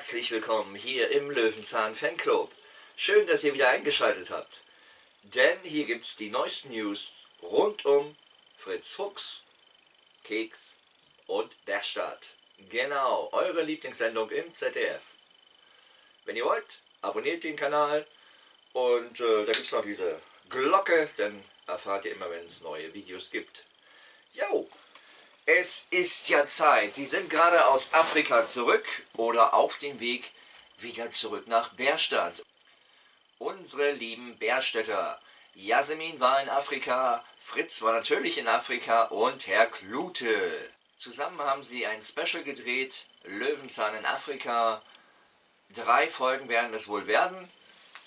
herzlich willkommen hier im Löwenzahn Fanclub. Schön, dass ihr wieder eingeschaltet habt. Denn hier gibt es die neuesten News rund um Fritz Fuchs, Keks und Berstadt. Genau, eure Lieblingssendung im ZDF. Wenn ihr wollt, abonniert den Kanal und äh, da gibt es noch diese Glocke, dann erfahrt ihr immer, wenn es neue Videos gibt. Jo, es ist ja Zeit. Sie sind gerade aus Afrika zurück oder auf dem Weg wieder zurück nach Bärstadt. Unsere lieben Bärstädter. Jasmin war in Afrika, Fritz war natürlich in Afrika und Herr Klute. Zusammen haben sie ein Special gedreht, Löwenzahn in Afrika. Drei Folgen werden es wohl werden.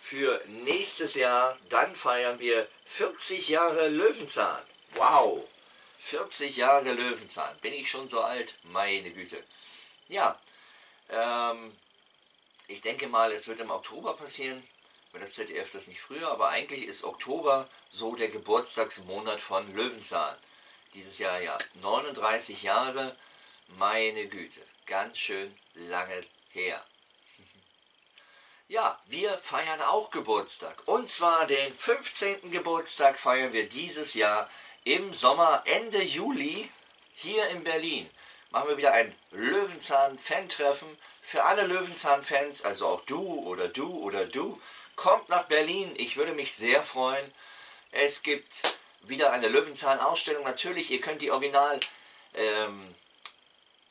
Für nächstes Jahr, dann feiern wir 40 Jahre Löwenzahn. Wow! 40 Jahre Löwenzahn. Bin ich schon so alt? Meine Güte. Ja, ähm, ich denke mal, es wird im Oktober passieren, wenn das ZDF das nicht früher, aber eigentlich ist Oktober so der Geburtstagsmonat von Löwenzahn. Dieses Jahr ja 39 Jahre, meine Güte, ganz schön lange her. Ja, wir feiern auch Geburtstag. Und zwar den 15. Geburtstag feiern wir dieses Jahr im Sommer, Ende Juli, hier in Berlin, machen wir wieder ein Löwenzahn-Fan-Treffen. Für alle Löwenzahn-Fans, also auch du oder du oder du, kommt nach Berlin. Ich würde mich sehr freuen. Es gibt wieder eine Löwenzahn-Ausstellung. Natürlich, ihr könnt die Original, ähm,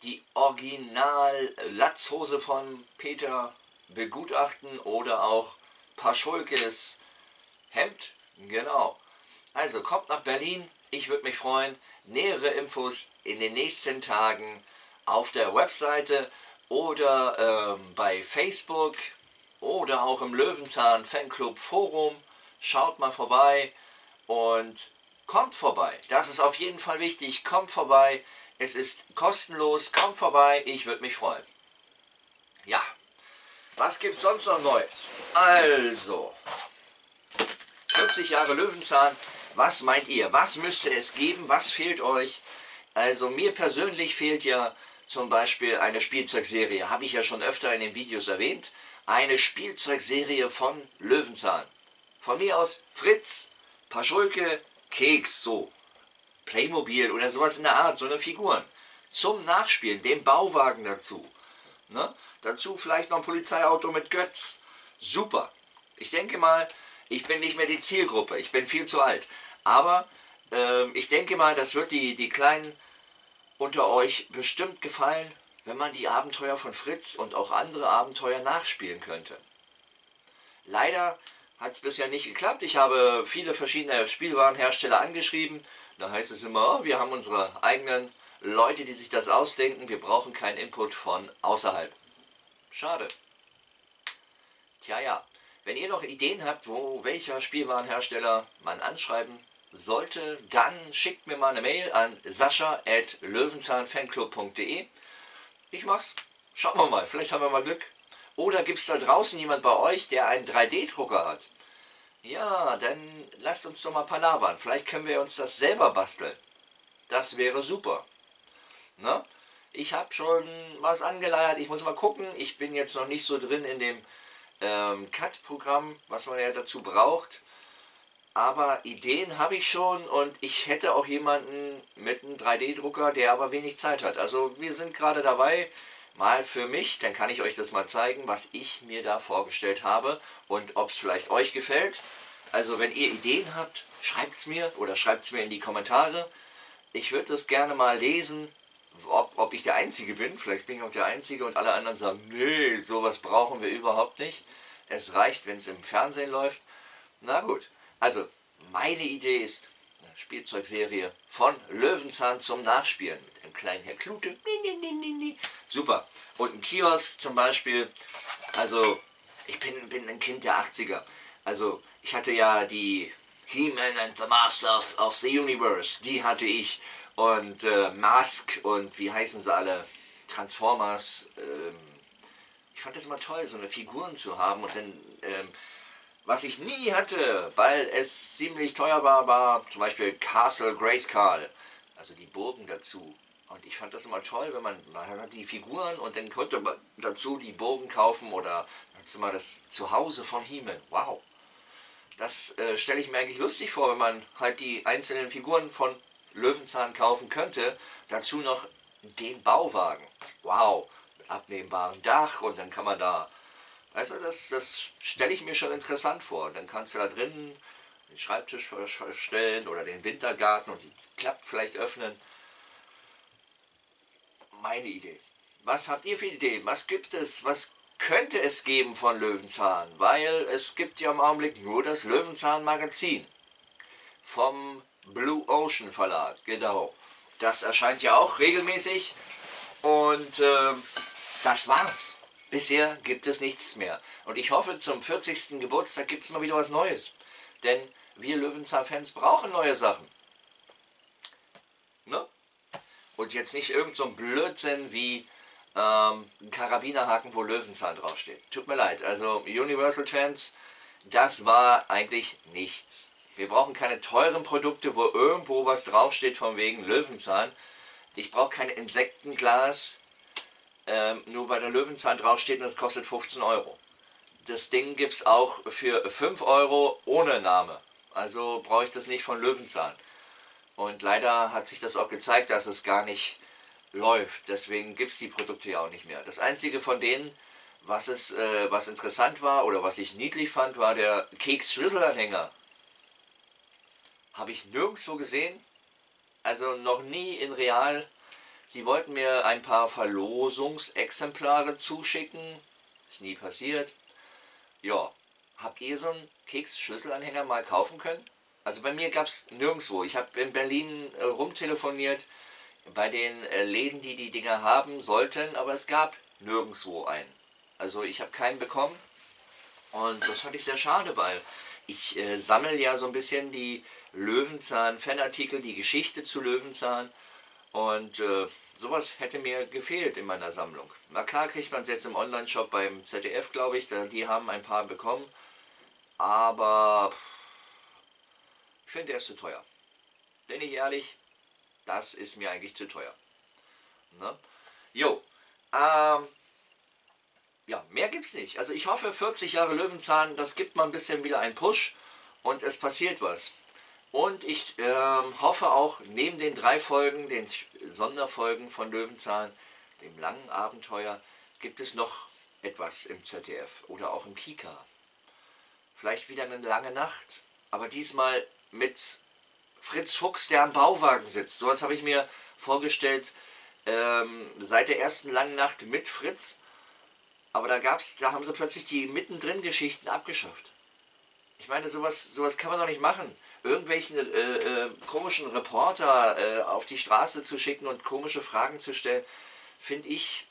die Original-Latzhose von Peter begutachten oder auch Paschulkes Hemd. Genau. Also kommt nach Berlin, ich würde mich freuen. Nähere Infos in den nächsten Tagen auf der Webseite oder ähm, bei Facebook oder auch im Löwenzahn Fanclub Forum. Schaut mal vorbei und kommt vorbei. Das ist auf jeden Fall wichtig. Kommt vorbei. Es ist kostenlos. Kommt vorbei. Ich würde mich freuen. Ja. Was gibt es sonst noch Neues? Also, 40 Jahre Löwenzahn was meint ihr? Was müsste es geben? Was fehlt euch? Also mir persönlich fehlt ja zum Beispiel eine Spielzeugserie. Habe ich ja schon öfter in den Videos erwähnt. Eine Spielzeugserie von Löwenzahn. Von mir aus Fritz, Paschulke, Keks, so. Playmobil oder sowas in der Art, so eine Figuren. Zum Nachspielen, den Bauwagen dazu. Ne? Dazu vielleicht noch ein Polizeiauto mit Götz. Super. Ich denke mal, ich bin nicht mehr die Zielgruppe, ich bin viel zu alt. Aber äh, ich denke mal, das wird die, die Kleinen unter euch bestimmt gefallen, wenn man die Abenteuer von Fritz und auch andere Abenteuer nachspielen könnte. Leider hat es bisher nicht geklappt. Ich habe viele verschiedene Spielwarenhersteller angeschrieben. Da heißt es immer, oh, wir haben unsere eigenen Leute, die sich das ausdenken. Wir brauchen keinen Input von außerhalb. Schade. Tja, ja. Wenn ihr noch Ideen habt, wo welcher Spielwarenhersteller man anschreiben sollte, dann schickt mir mal eine Mail an sascha.löwenzahnfanclub.de. Ich mach's. Schauen wir mal, vielleicht haben wir mal Glück. Oder gibt es da draußen jemand bei euch, der einen 3D-Drucker hat? Ja, dann lasst uns doch mal palavern. Vielleicht können wir uns das selber basteln. Das wäre super. Ne? Ich habe schon was angeleiert. Ich muss mal gucken. Ich bin jetzt noch nicht so drin in dem ähm, CAD-Programm, was man ja dazu braucht. Aber Ideen habe ich schon und ich hätte auch jemanden mit einem 3D-Drucker, der aber wenig Zeit hat. Also wir sind gerade dabei, mal für mich, dann kann ich euch das mal zeigen, was ich mir da vorgestellt habe und ob es vielleicht euch gefällt. Also wenn ihr Ideen habt, schreibt es mir oder schreibt es mir in die Kommentare. Ich würde das gerne mal lesen, ob, ob ich der Einzige bin. Vielleicht bin ich auch der Einzige und alle anderen sagen, nee, sowas brauchen wir überhaupt nicht. Es reicht, wenn es im Fernsehen läuft. Na gut. Also, meine Idee ist eine Spielzeugserie von Löwenzahn zum Nachspielen mit einem kleinen Herr Klute. Super. Und ein Kiosk zum Beispiel. Also, ich bin, bin ein Kind der 80er. Also, ich hatte ja die He-Man and the Masters of the Universe. Die hatte ich. Und äh, Mask und wie heißen sie alle? Transformers. Ähm, ich fand das immer toll, so eine Figuren zu haben und dann... Ähm, was ich nie hatte, weil es ziemlich teuer war, war zum Beispiel Castle Grayskull, also die Burgen dazu Und ich fand das immer toll, wenn man, man hat die Figuren und dann konnte man dazu die Bogen kaufen oder hat mal das Zuhause von He-Man. Wow. Das äh, stelle ich mir eigentlich lustig vor, wenn man halt die einzelnen Figuren von Löwenzahn kaufen könnte. Dazu noch den Bauwagen. Wow. Mit abnehmbarem Dach und dann kann man da... Also das, das stelle ich mir schon interessant vor. Dann kannst du da drinnen den Schreibtisch stellen oder den Wintergarten und die Klappe vielleicht öffnen meine Idee. Was habt ihr für Ideen? Was gibt es? Was könnte es geben von Löwenzahn? Weil es gibt ja im Augenblick nur das Löwenzahn Magazin vom Blue Ocean Verlag. Genau. Das erscheint ja auch regelmäßig. Und äh, das war's. Bisher gibt es nichts mehr. Und ich hoffe, zum 40. Geburtstag gibt es mal wieder was Neues. Denn wir Löwenzahn-Fans brauchen neue Sachen. Ne? Und jetzt nicht irgend so ein Blödsinn wie ähm, ein Karabinerhaken, wo Löwenzahn draufsteht. Tut mir leid, also Universal Fans, das war eigentlich nichts. Wir brauchen keine teuren Produkte, wo irgendwo was draufsteht von wegen Löwenzahn. Ich brauche kein Insektenglas, ähm, nur weil der Löwenzahn draufsteht und das kostet 15 Euro. Das Ding gibt es auch für 5 Euro ohne Name. Also brauche ich das nicht von Löwenzahn. Und leider hat sich das auch gezeigt, dass es gar nicht läuft. Deswegen gibt es die Produkte ja auch nicht mehr. Das einzige von denen, was, es, äh, was interessant war oder was ich niedlich fand, war der Keks-Schlüsselanhänger. Habe ich nirgendwo gesehen. Also noch nie in real. Sie wollten mir ein paar Verlosungsexemplare zuschicken. Ist nie passiert. Ja, habt ihr so einen Keks-Schlüsselanhänger mal kaufen können? Also bei mir gab es nirgendwo. Ich habe in Berlin äh, rumtelefoniert bei den äh, Läden, die die Dinger haben sollten, aber es gab nirgendwo einen. Also ich habe keinen bekommen und das fand ich sehr schade, weil ich äh, sammle ja so ein bisschen die Löwenzahn-Fanartikel, die Geschichte zu Löwenzahn und äh, sowas hätte mir gefehlt in meiner Sammlung. Na klar kriegt man es jetzt im Online-Shop beim ZDF, glaube ich, die haben ein paar bekommen, aber ich finde, der ist zu teuer. Bin ich ehrlich, das ist mir eigentlich zu teuer. Ne? Jo, ähm, ja, mehr gibt's nicht. Also ich hoffe, 40 Jahre Löwenzahn, das gibt mal ein bisschen wieder einen Push und es passiert was. Und ich ähm, hoffe auch, neben den drei Folgen, den Sonderfolgen von Löwenzahn, dem langen Abenteuer, gibt es noch etwas im ZDF oder auch im Kika. Vielleicht wieder eine lange Nacht, aber diesmal mit Fritz Fuchs, der am Bauwagen sitzt. Sowas habe ich mir vorgestellt ähm, seit der ersten langen Nacht mit Fritz. Aber da gab's, da haben sie plötzlich die mittendrin Geschichten abgeschafft. Ich meine, sowas, sowas kann man doch nicht machen. Irgendwelchen äh, äh, komischen Reporter äh, auf die Straße zu schicken und komische Fragen zu stellen, finde ich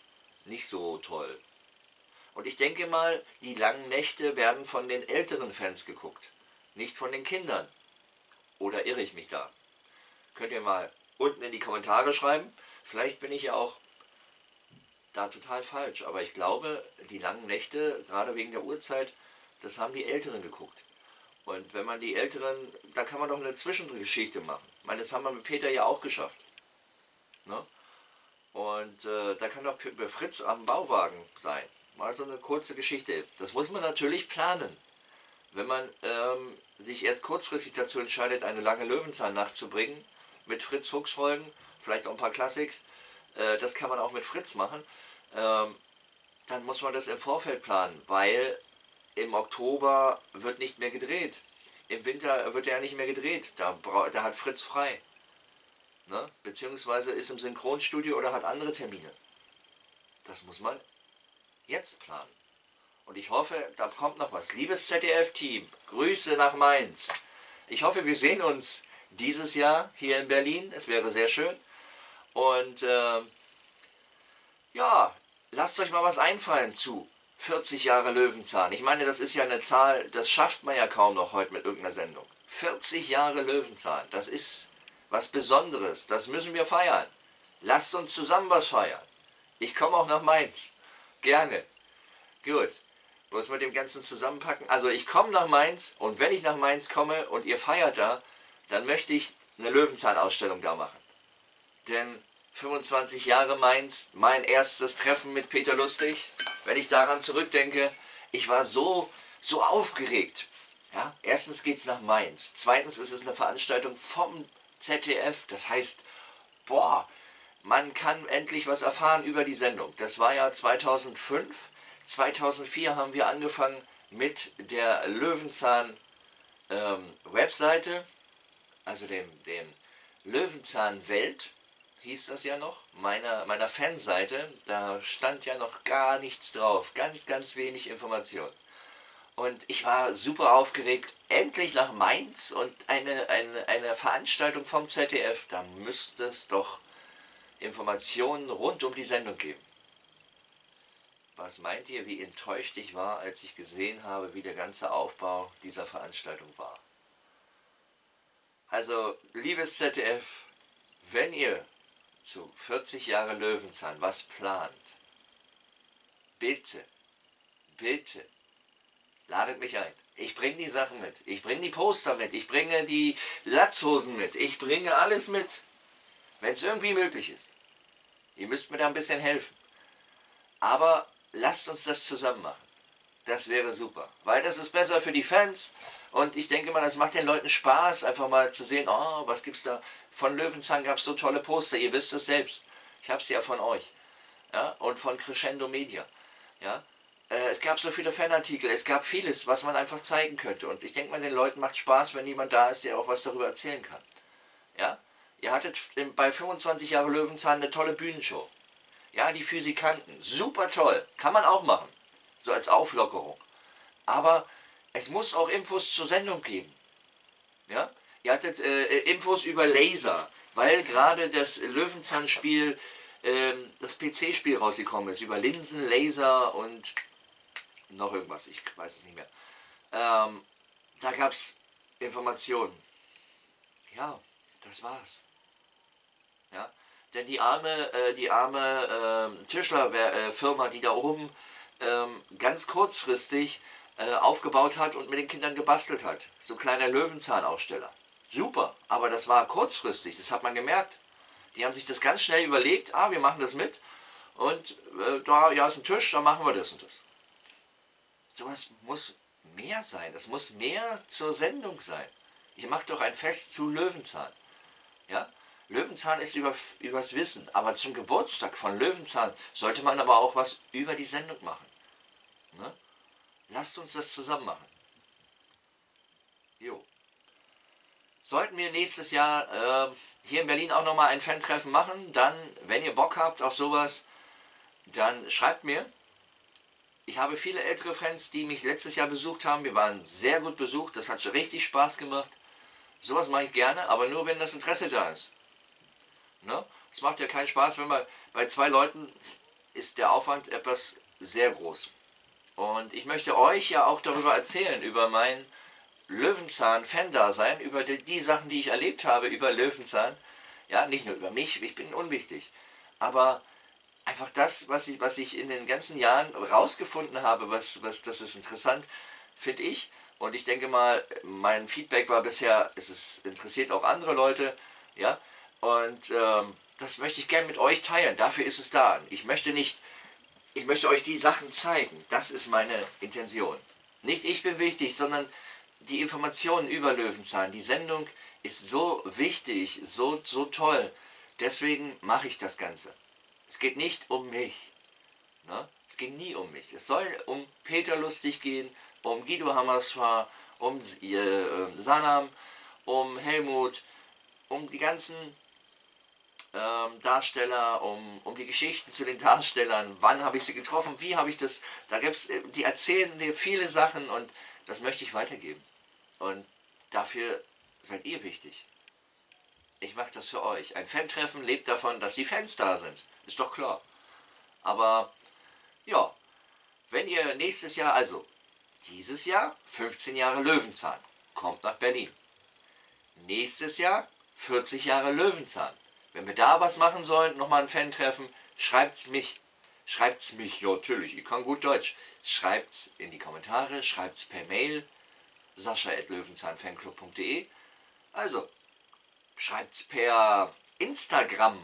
nicht so toll. Und ich denke mal, die langen Nächte werden von den älteren Fans geguckt, nicht von den Kindern. Oder irre ich mich da? Könnt ihr mal unten in die Kommentare schreiben. Vielleicht bin ich ja auch da total falsch. Aber ich glaube, die langen Nächte, gerade wegen der Uhrzeit, das haben die Älteren geguckt. Und wenn man die Älteren, da kann man doch eine Zwischengeschichte machen. Ich meine, das haben wir mit Peter ja auch geschafft. Ne? Und äh, da kann doch Fritz am Bauwagen sein. Mal so eine kurze Geschichte. Das muss man natürlich planen. Wenn man ähm, sich erst kurzfristig dazu entscheidet, eine lange Löwenzahnnacht zu bringen, mit Fritz Fuchs Folgen, vielleicht auch ein paar Classics, äh, das kann man auch mit Fritz machen, ähm, dann muss man das im Vorfeld planen, weil im Oktober wird nicht mehr gedreht. Im Winter wird er nicht mehr gedreht, da, da hat Fritz frei. Ne? Beziehungsweise ist im Synchronstudio oder hat andere Termine. Das muss man jetzt planen. Und ich hoffe, da kommt noch was. Liebes ZDF-Team, Grüße nach Mainz. Ich hoffe, wir sehen uns dieses Jahr hier in Berlin. Es wäre sehr schön. Und äh, ja, lasst euch mal was einfallen zu 40 Jahre Löwenzahn. Ich meine, das ist ja eine Zahl, das schafft man ja kaum noch heute mit irgendeiner Sendung. 40 Jahre Löwenzahn, das ist was Besonderes. Das müssen wir feiern. Lasst uns zusammen was feiern. Ich komme auch nach Mainz. Gerne. Gut muss mit dem Ganzen zusammenpacken. Also ich komme nach Mainz und wenn ich nach Mainz komme und ihr feiert da, dann möchte ich eine Löwenzahn-Ausstellung da machen. Denn 25 Jahre Mainz, mein erstes Treffen mit Peter Lustig. Wenn ich daran zurückdenke, ich war so, so aufgeregt. Ja? Erstens geht es nach Mainz. Zweitens ist es eine Veranstaltung vom ZDF. Das heißt, boah, man kann endlich was erfahren über die Sendung. Das war ja 2005. 2004 haben wir angefangen mit der Löwenzahn ähm, also dem, dem Löwenzahn Welt hieß das ja noch, meiner, meiner Fanseite, da stand ja noch gar nichts drauf, ganz, ganz wenig Information. Und ich war super aufgeregt, endlich nach Mainz und eine, eine, eine Veranstaltung vom ZDF, da müsste es doch Informationen rund um die Sendung geben. Was meint ihr, wie enttäuscht ich war, als ich gesehen habe, wie der ganze Aufbau dieser Veranstaltung war? Also, liebes ZDF, wenn ihr zu 40 Jahre Löwenzahn was plant, bitte, bitte, ladet mich ein. Ich bringe die Sachen mit. Ich bringe die Poster mit. Ich bringe die Latzhosen mit. Ich bringe alles mit. Wenn es irgendwie möglich ist. Ihr müsst mir da ein bisschen helfen. Aber lasst uns das zusammen machen. Das wäre super. Weil das ist besser für die Fans. Und ich denke mal, das macht den Leuten Spaß, einfach mal zu sehen, oh, was gibt's da. Von Löwenzahn gab es so tolle Poster. Ihr wisst es selbst. Ich habe sie ja von euch. Ja? Und von Crescendo Media. Ja? Äh, es gab so viele Fanartikel, es gab vieles, was man einfach zeigen könnte. Und ich denke mal, den Leuten macht Spaß, wenn jemand da ist, der auch was darüber erzählen kann. Ja? Ihr hattet bei 25 Jahre Löwenzahn eine tolle Bühnenshow. Ja, die Physikanten, super toll, kann man auch machen, so als Auflockerung. Aber es muss auch Infos zur Sendung geben. Ja? Ihr hattet äh, Infos über Laser, weil gerade das Löwenzahnspiel, äh, das PC-Spiel rausgekommen ist, über Linsen, Laser und noch irgendwas, ich weiß es nicht mehr. Ähm, da gab es Informationen. Ja, das war's. Ja? Denn die arme, äh, die arme äh, Tischlerfirma, die da oben ähm, ganz kurzfristig äh, aufgebaut hat und mit den Kindern gebastelt hat. So kleiner Löwenzahnaufsteller. Super, aber das war kurzfristig, das hat man gemerkt. Die haben sich das ganz schnell überlegt, ah, wir machen das mit und äh, da ja, ist ein Tisch, da machen wir das und das. Sowas muss mehr sein, das muss mehr zur Sendung sein. Ich mache doch ein Fest zu Löwenzahn. Ja? Löwenzahn ist über, übers Wissen, aber zum Geburtstag von Löwenzahn sollte man aber auch was über die Sendung machen. Lasst uns das zusammen machen. Jo. Sollten wir nächstes Jahr äh, hier in Berlin auch nochmal ein Fan-Treffen machen, dann, wenn ihr Bock habt auf sowas, dann schreibt mir. Ich habe viele ältere Fans, die mich letztes Jahr besucht haben. Wir waren sehr gut besucht, das hat schon richtig Spaß gemacht. Sowas mache ich gerne, aber nur wenn das Interesse da ist. Ne? Es macht ja keinen Spaß, wenn man bei zwei Leuten ist der Aufwand etwas sehr groß. Und ich möchte euch ja auch darüber erzählen, über mein Löwenzahn-Fan-Dasein, über die, die, Sachen, die ich erlebt habe über Löwenzahn. Ja, nicht nur über mich, ich bin unwichtig. Aber einfach das, was ich, was ich in den ganzen Jahren rausgefunden habe, was, was, das ist interessant, finde ich. Und ich denke mal, mein Feedback war bisher, es ist, interessiert auch andere Leute. Ja, und ähm, das möchte ich gerne mit euch teilen. Dafür ist es da. Ich möchte nicht, ich möchte euch die Sachen zeigen. Das ist meine Intention. Nicht ich bin wichtig, sondern die Informationen über Löwenzahn. Die Sendung ist so wichtig, so, so toll. Deswegen mache ich das Ganze. Es geht nicht um mich. Ne? Es geht nie um mich. Es soll um Peter Lustig gehen, um Guido Hammersfahr, um äh, Sanam, um Helmut, um die ganzen ähm, Darsteller, um, um die Geschichten zu den Darstellern, wann habe ich sie getroffen, wie habe ich das, da gibt es, äh, die erzählen mir viele Sachen und das möchte ich weitergeben. Und dafür seid ihr wichtig. Ich mache das für euch. Ein Fan-Treffen lebt davon, dass die Fans da sind. Ist doch klar. Aber, ja, wenn ihr nächstes Jahr, also dieses Jahr 15 Jahre Löwenzahn, kommt nach Berlin. Nächstes Jahr 40 Jahre Löwenzahn. Wenn wir da was machen sollen, nochmal ein Fan-Treffen, schreibt's mich. Schreibt's mich, ja natürlich, ich kann gut Deutsch. Schreibt's in die Kommentare, schreibt's per Mail, sascha.löwenzahnfanclub.de Also, schreibt's per Instagram,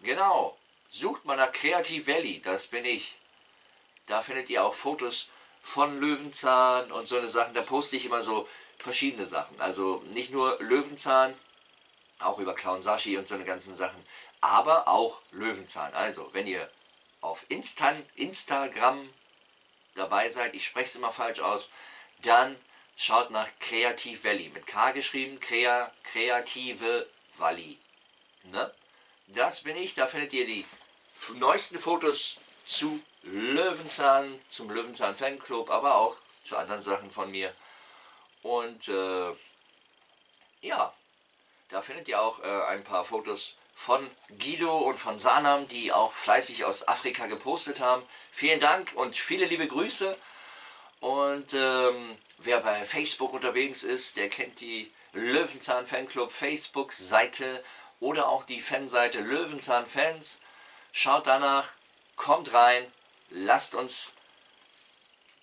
Genau, sucht mal nach Creative Valley, das bin ich. Da findet ihr auch Fotos von Löwenzahn und so eine Sachen. Da poste ich immer so verschiedene Sachen. Also nicht nur Löwenzahn, auch über Clown Sashi und so eine ganzen Sachen, aber auch Löwenzahn. Also, wenn ihr auf Instan Instagram dabei seid, ich spreche es immer falsch aus, dann schaut nach Kreativ Valley, mit K geschrieben, Krea, Kreative Valley. Ne? Das bin ich, da findet ihr die neuesten Fotos zu Löwenzahn, zum Löwenzahn Fanclub, aber auch zu anderen Sachen von mir. Und äh, ja, da findet ihr auch äh, ein paar Fotos von Guido und von Sanam, die auch fleißig aus Afrika gepostet haben. Vielen Dank und viele liebe Grüße. Und ähm, wer bei Facebook unterwegs ist, der kennt die Löwenzahn Fanclub Facebook-Seite oder auch die Fanseite Löwenzahn Fans. Schaut danach, kommt rein, lasst uns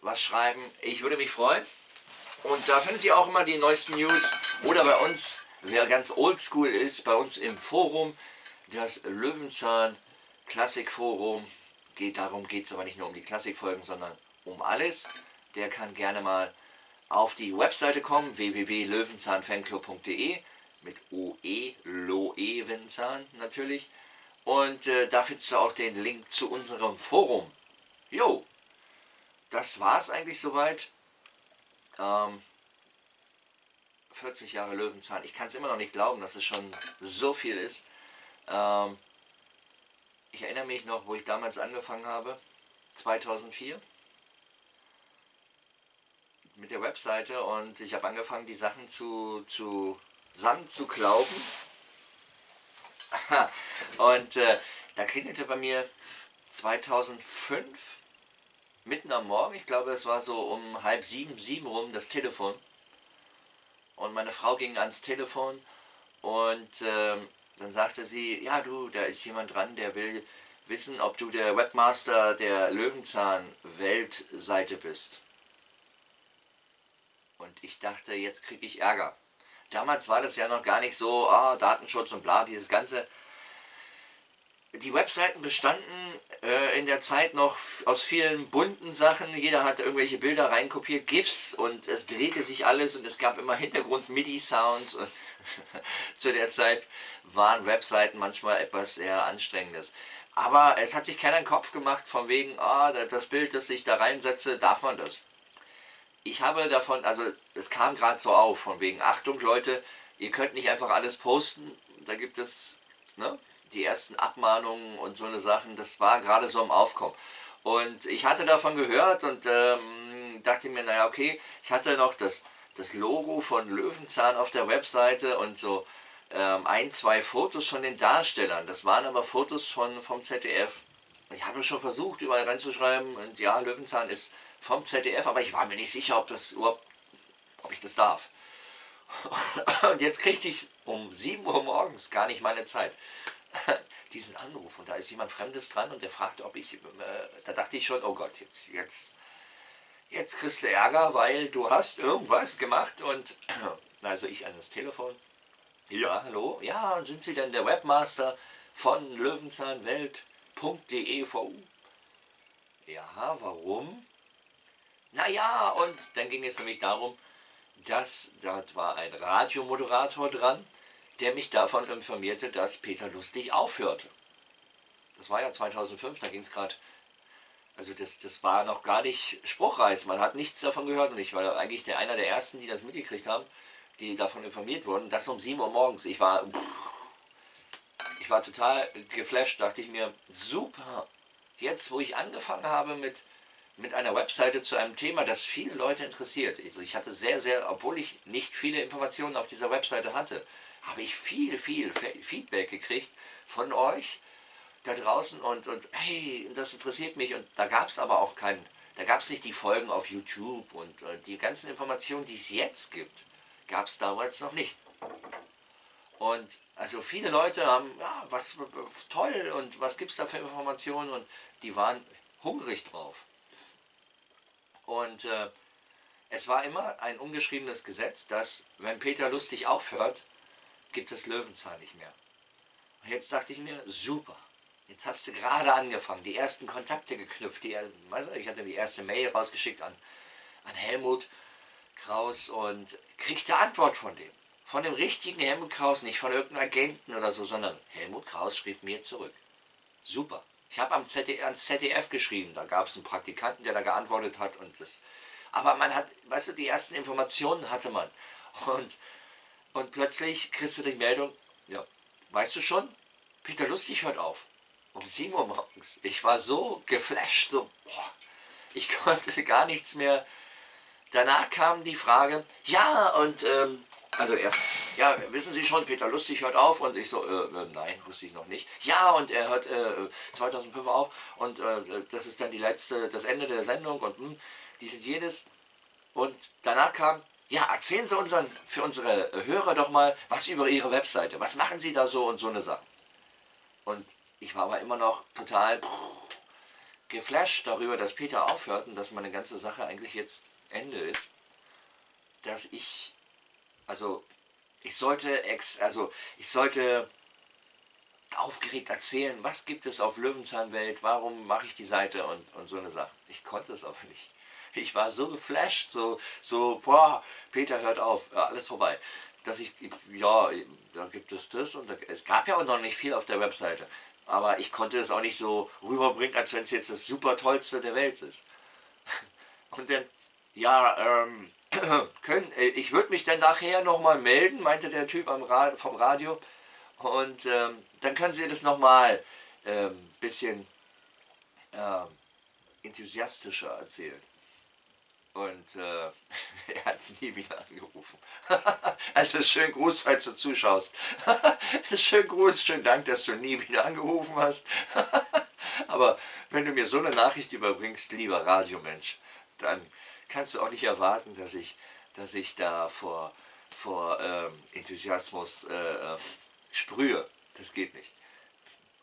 was schreiben. Ich würde mich freuen. Und da findet ihr auch immer die neuesten News. Oder bei uns, wer ganz oldschool ist, bei uns im Forum, das Löwenzahn Klassikforum. Geht darum, geht es aber nicht nur um die Klassikfolgen, sondern um alles. Der kann gerne mal auf die Webseite kommen, www.löwenzahnfanclub.de mit OE, Loevenzahn natürlich. Und äh, da findest du auch den Link zu unserem Forum. Jo, das war es eigentlich soweit. Ähm, 40 Jahre Löwenzahn. Ich kann es immer noch nicht glauben, dass es schon so viel ist. Ähm, ich erinnere mich noch, wo ich damals angefangen habe, 2004, mit der Webseite und ich habe angefangen, die Sachen zu, zu Sand zu glauben. und äh, da klingelte bei mir 2005 mitten am Morgen, ich glaube es war so um halb sieben, sieben rum, das Telefon. Und meine Frau ging ans Telefon und ähm, dann sagte sie, ja du, da ist jemand dran, der will wissen, ob du der Webmaster der Löwenzahn-Weltseite bist. Und ich dachte, jetzt kriege ich Ärger. Damals war das ja noch gar nicht so, ah, Datenschutz und bla, dieses ganze die Webseiten bestanden äh, in der Zeit noch aus vielen bunten Sachen. Jeder hat irgendwelche Bilder reinkopiert, GIFs und es drehte sich alles und es gab immer Hintergrund-MIDI-Sounds. zu der Zeit waren Webseiten manchmal etwas sehr Anstrengendes. Aber es hat sich keiner den Kopf gemacht von wegen, ah, das Bild, das ich da reinsetze, darf man das. Ich habe davon, also es kam gerade so auf, von wegen, Achtung Leute, ihr könnt nicht einfach alles posten, da gibt es, ne, die ersten Abmahnungen und so eine Sachen, das war gerade so im Aufkommen. Und ich hatte davon gehört und ähm, dachte mir, naja, okay, ich hatte noch das, das Logo von Löwenzahn auf der Webseite und so ähm, ein, zwei Fotos von den Darstellern. Das waren aber Fotos von, vom ZDF. Ich habe schon versucht, überall reinzuschreiben und ja, Löwenzahn ist vom ZDF, aber ich war mir nicht sicher, ob das ob ich das darf. Und jetzt kriegte ich um 7 Uhr morgens gar nicht meine Zeit. diesen Anruf. Und da ist jemand Fremdes dran und der fragte, ob ich, äh, da dachte ich schon, oh Gott, jetzt, jetzt, jetzt kriegst du Ärger, weil du hast irgendwas gemacht und also ich an das Telefon, ja, hallo, ja, und sind Sie denn der Webmaster von löwenzahnwelt.de Ja, warum? Naja, und dann ging es nämlich darum, dass dort war ein Radiomoderator dran der mich davon informierte, dass Peter Lustig aufhörte. Das war ja 2005, da ging es gerade, also das, das war noch gar nicht spruchreif, man hat nichts davon gehört und ich war eigentlich der einer der Ersten, die das mitgekriegt haben, die davon informiert wurden, das um 7 Uhr morgens. Ich war, ich war total geflasht, dachte ich mir, super, jetzt wo ich angefangen habe mit, mit einer Webseite zu einem Thema, das viele Leute interessiert. Also ich hatte sehr, sehr, obwohl ich nicht viele Informationen auf dieser Webseite hatte, habe ich viel, viel Feedback gekriegt von euch da draußen und, und hey, das interessiert mich und da gab es aber auch keinen, da gab es nicht die Folgen auf YouTube und, und die ganzen Informationen, die es jetzt gibt, gab es damals noch nicht. Und also viele Leute haben, ja, was toll und was gibt es da für Informationen und die waren hungrig drauf. Und äh, es war immer ein ungeschriebenes Gesetz, dass wenn Peter Lustig aufhört, gibt es Löwenzahn nicht mehr. Und jetzt dachte ich mir, super, Jetzt hast du gerade angefangen, die ersten Kontakte geknüpft. Die, weißt du, ich hatte die erste Mail rausgeschickt an, an Helmut Kraus und kriegte Antwort von dem. Von dem richtigen Helmut Kraus, nicht von irgendeinem Agenten oder so, sondern Helmut Kraus schrieb mir zurück. Super. Ich habe am ZDF, ans ZDF geschrieben, da gab es einen Praktikanten, der da geantwortet hat und das. Aber man hat, weißt du, die ersten Informationen hatte man. Und, und plötzlich kriegst du die Meldung, ja, weißt du schon, Peter Lustig hört auf. Um 7 Uhr morgens. Ich war so geflasht, so, boah, ich konnte gar nichts mehr. Danach kam die Frage, ja, und, ähm, also erst, ja, wissen Sie schon, Peter Lustig hört auf und ich so, äh, äh, nein, wusste ich noch nicht. Ja, und er hört äh, 2005 auf und äh, das ist dann die letzte, das Ende der Sendung und hm, die sind jedes. Und danach kam, ja, erzählen Sie unseren, für unsere Hörer doch mal was über Ihre Webseite. Was machen Sie da so und so eine Sache? Und ich war aber immer noch total geflasht darüber, dass Peter aufhört und dass meine ganze Sache eigentlich jetzt Ende ist. Dass ich, also ich sollte, ex, also ich sollte aufgeregt erzählen, was gibt es auf Löwenzahnwelt, warum mache ich die Seite und, und so eine Sache. Ich konnte es aber nicht. Ich war so geflasht, so, so, boah, Peter hört auf, alles vorbei. Dass ich, ja, da gibt es das und da, es gab ja auch noch nicht viel auf der Webseite. Aber ich konnte es auch nicht so rüberbringen, als wenn es jetzt das super tollste der Welt ist. Und dann, ja, ähm, können, äh, ich würde mich dann nachher nochmal melden, meinte der Typ Rad, vom Radio. Und ähm, dann können Sie das nochmal ein ähm, bisschen ähm, enthusiastischer erzählen. Und äh, er hat nie wieder angerufen. also schön Gruß, falls du zuschaust. schön Gruß, schön Dank, dass du nie wieder angerufen hast. Aber wenn du mir so eine Nachricht überbringst, lieber Radiomensch, dann kannst du auch nicht erwarten, dass ich, dass ich da vor, vor ähm, Enthusiasmus äh, äh sprühe. Das geht nicht.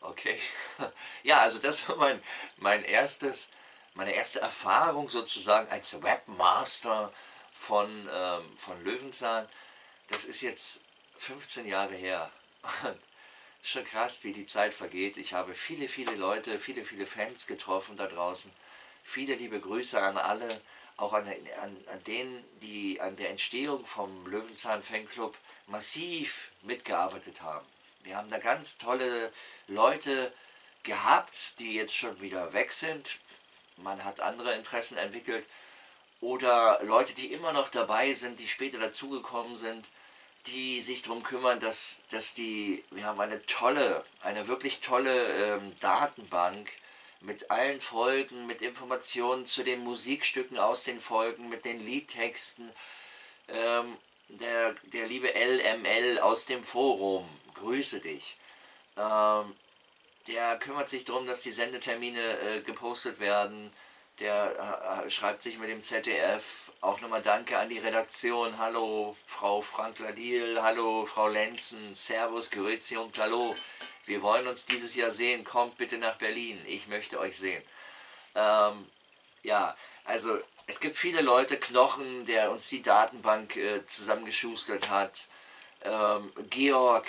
Okay? Ja, also das war mein, mein erstes meine erste Erfahrung sozusagen als Webmaster von, ähm, von Löwenzahn, das ist jetzt 15 Jahre her. Schon krass, wie die Zeit vergeht. Ich habe viele, viele Leute, viele, viele Fans getroffen da draußen. Viele liebe Grüße an alle, auch an, an, an denen, die an der Entstehung vom Löwenzahn Fanclub massiv mitgearbeitet haben. Wir haben da ganz tolle Leute gehabt, die jetzt schon wieder weg sind man hat andere Interessen entwickelt oder Leute, die immer noch dabei sind, die später dazugekommen sind, die sich darum kümmern, dass, dass die, wir haben eine tolle, eine wirklich tolle ähm, Datenbank mit allen Folgen, mit Informationen zu den Musikstücken aus den Folgen, mit den Liedtexten. Ähm, der, der liebe LML aus dem Forum, grüße dich. Ähm, der kümmert sich darum, dass die Sendetermine äh, gepostet werden. Der äh, schreibt sich mit dem ZDF. Auch nochmal Danke an die Redaktion. Hallo Frau Frank-Ladil, hallo Frau Lenzen, Servus, Grüezi und Hallo. Wir wollen uns dieses Jahr sehen. Kommt bitte nach Berlin. Ich möchte euch sehen. Ähm, ja, also es gibt viele Leute, Knochen, der uns die Datenbank äh, zusammengeschustert hat. Ähm, Georg,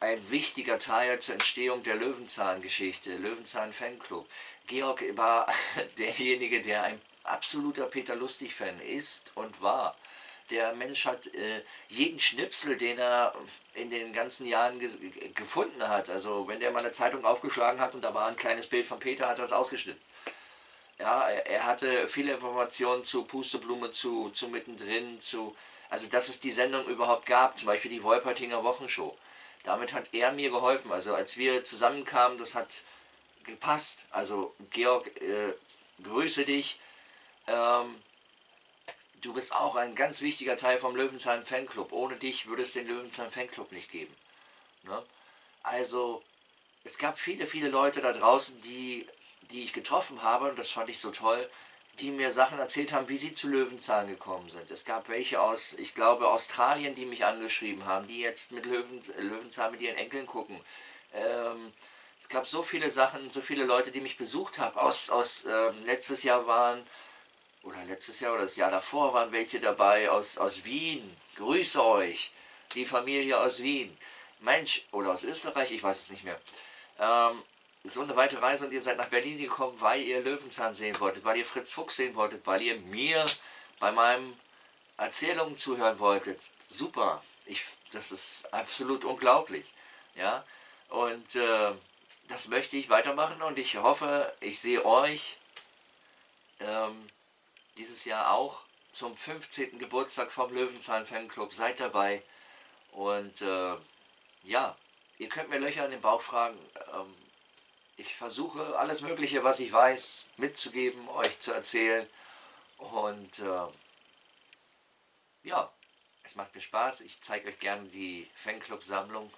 ein wichtiger Teil zur Entstehung der Löwenzahn-Geschichte, Löwenzahn-Fanclub. Georg war derjenige, der ein absoluter Peter Lustig-Fan ist und war. Der Mensch hat äh, jeden Schnipsel, den er in den ganzen Jahren gefunden hat, also wenn der mal eine Zeitung aufgeschlagen hat und da war ein kleines Bild von Peter, hat er es ausgeschnitten. Ja, er, er hatte viele Informationen zu Pusteblume, zu, zu Mittendrin, zu, also dass es die Sendung überhaupt gab, zum Beispiel die Wolpertinger Wochenshow damit hat er mir geholfen. Also als wir zusammenkamen, das hat gepasst. Also Georg, äh, grüße dich. Ähm, du bist auch ein ganz wichtiger Teil vom Löwenzahn Fanclub. Ohne dich würde es den Löwenzahn Fanclub nicht geben. Ne? Also es gab viele, viele Leute da draußen, die, die ich getroffen habe und das fand ich so toll die mir Sachen erzählt haben, wie sie zu Löwenzahn gekommen sind. Es gab welche aus, ich glaube, Australien, die mich angeschrieben haben, die jetzt mit Löwen, Löwenzahn mit ihren Enkeln gucken. Ähm, es gab so viele Sachen, so viele Leute, die mich besucht haben. Aus, aus ähm, letztes Jahr waren, oder letztes Jahr oder das Jahr davor waren welche dabei aus, aus Wien. Grüße euch, die Familie aus Wien. Mensch, oder aus Österreich, ich weiß es nicht mehr. Ähm, so eine weite Reise und ihr seid nach Berlin gekommen, weil ihr Löwenzahn sehen wolltet, weil ihr Fritz Fuchs sehen wolltet, weil ihr mir bei meinen Erzählungen zuhören wolltet. Super, ich, das ist absolut unglaublich. Ja? Und äh, das möchte ich weitermachen und ich hoffe, ich sehe euch ähm, dieses Jahr auch zum 15. Geburtstag vom Löwenzahn Fanclub. Seid dabei und äh, ja, ihr könnt mir Löcher in den Bauch fragen. Ähm, ich versuche alles Mögliche, was ich weiß, mitzugeben, euch zu erzählen. Und äh, ja, es macht mir Spaß. Ich zeige euch gerne die Fanclub-Sammlung.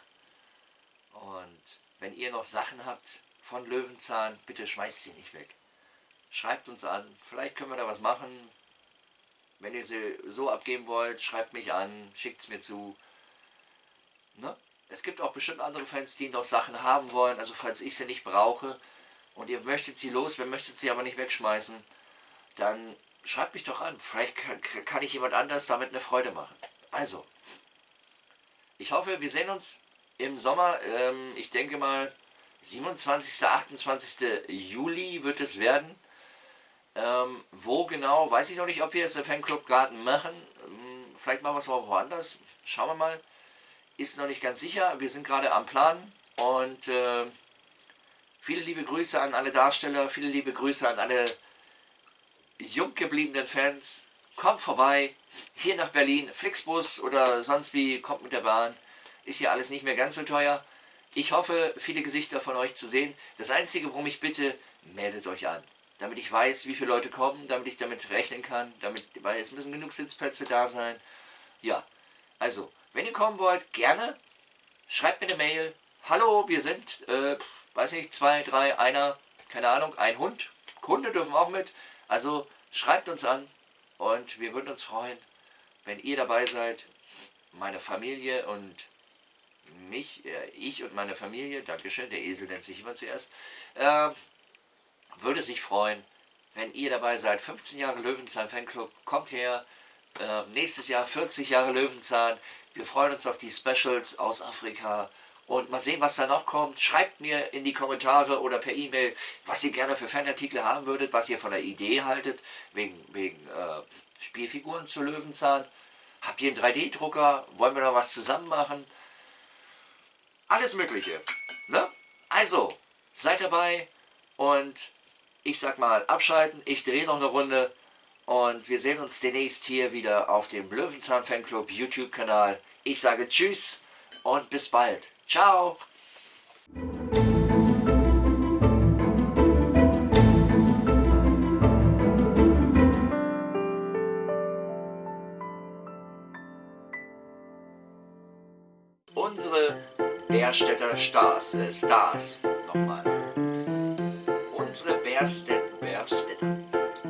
Und wenn ihr noch Sachen habt von Löwenzahn, bitte schmeißt sie nicht weg. Schreibt uns an. Vielleicht können wir da was machen. Wenn ihr sie so abgeben wollt, schreibt mich an, schickt es mir zu. Ne? Es gibt auch bestimmt andere Fans, die noch Sachen haben wollen, also falls ich sie nicht brauche und ihr möchtet sie los, wer möchtet sie aber nicht wegschmeißen, dann schreibt mich doch an. Vielleicht kann, kann ich jemand anders damit eine Freude machen. Also, ich hoffe, wir sehen uns im Sommer. Ähm, ich denke mal, 27. 28. Juli wird es werden. Ähm, wo genau, weiß ich noch nicht, ob wir es im Fanclub-Garten machen. Ähm, vielleicht machen wir es mal woanders. Schauen wir mal ist noch nicht ganz sicher. Wir sind gerade am Plan und äh, viele liebe Grüße an alle Darsteller, viele liebe Grüße an alle jung gebliebenen Fans. Kommt vorbei, hier nach Berlin, Flixbus oder sonst wie, kommt mit der Bahn. Ist hier alles nicht mehr ganz so teuer. Ich hoffe, viele Gesichter von euch zu sehen. Das Einzige, worum ich bitte, meldet euch an. Damit ich weiß, wie viele Leute kommen, damit ich damit rechnen kann, damit, weil es müssen genug Sitzplätze da sein. Ja, also, wenn ihr kommen wollt, gerne. Schreibt mir eine Mail. Hallo, wir sind, äh, weiß nicht, zwei, drei, einer, keine Ahnung, ein Hund. Kunde dürfen auch mit. Also schreibt uns an und wir würden uns freuen, wenn ihr dabei seid. Meine Familie und mich, äh, ich und meine Familie, Dankeschön, der Esel nennt sich immer zuerst, äh, würde sich freuen, wenn ihr dabei seid. 15 Jahre Löwenzahn Fanclub, kommt her. Äh, nächstes Jahr 40 Jahre Löwenzahn. Wir freuen uns auf die Specials aus Afrika und mal sehen, was da noch kommt. Schreibt mir in die Kommentare oder per E-Mail, was ihr gerne für Fanartikel haben würdet, was ihr von der Idee haltet, wegen, wegen äh, Spielfiguren zu Löwenzahn. Habt ihr einen 3D-Drucker? Wollen wir da was zusammen machen? Alles Mögliche. Ne? Also, seid dabei und ich sag mal abschalten. Ich drehe noch eine Runde. Und wir sehen uns demnächst hier wieder auf dem Löwenzahn Fanclub YouTube-Kanal. Ich sage Tschüss und bis bald. Ciao! Unsere Bärstädter Stars, äh Stars, nochmal. Bärstädter, Bärstädter,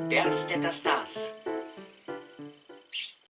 Bärstädter Stars